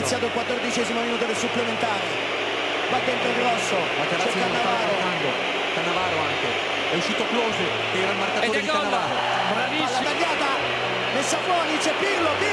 iniziato il quattordicesimo minuto del supplementare. Va dentro Grosso Materazzi c'è Cannavaro. Cannavaro anche. È uscito Close che era il marcatore di Cannavaro. Palla tagliata messa fuori c'è Pirlo Pirlo Pirlo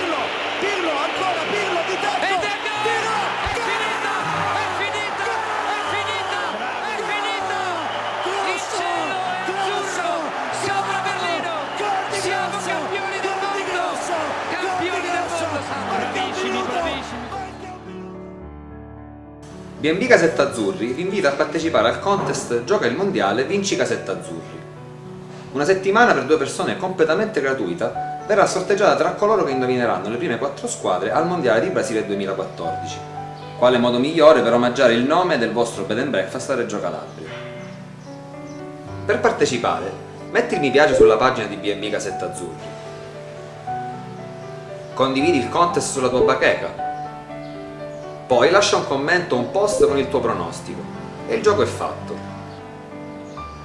BNB Casetta Azzurri vi invita a partecipare al contest Gioca il Mondiale Vinci Casetta Azzurri. Una settimana per due persone completamente gratuita verrà sorteggiata tra coloro che indovineranno le prime quattro squadre al Mondiale di Brasile 2014. Quale modo migliore per omaggiare il nome del vostro bed and breakfast a Reggio Calabria? Per partecipare, metti il mi piace sulla pagina di BNB Casetta Azzurri. Condividi il contest sulla tua bacheca poi lascia un commento o un post con il tuo pronostico e il gioco è fatto.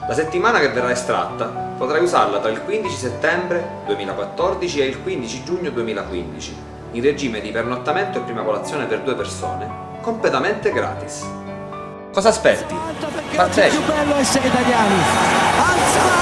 La settimana che verrà estratta potrai usarla tra il 15 settembre 2014 e il 15 giugno 2015 in regime di pernottamento e prima colazione per due persone completamente gratis. Cosa aspetti? Oggi è Partecipa! più bello essere italiani alza alta capitano